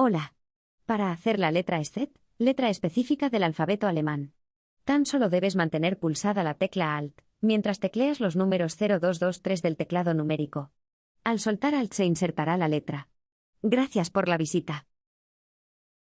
Hola. Para hacer la letra SZ, letra específica del alfabeto alemán. Tan solo debes mantener pulsada la tecla Alt, mientras tecleas los números 0223 del teclado numérico. Al soltar Alt se insertará la letra. Gracias por la visita.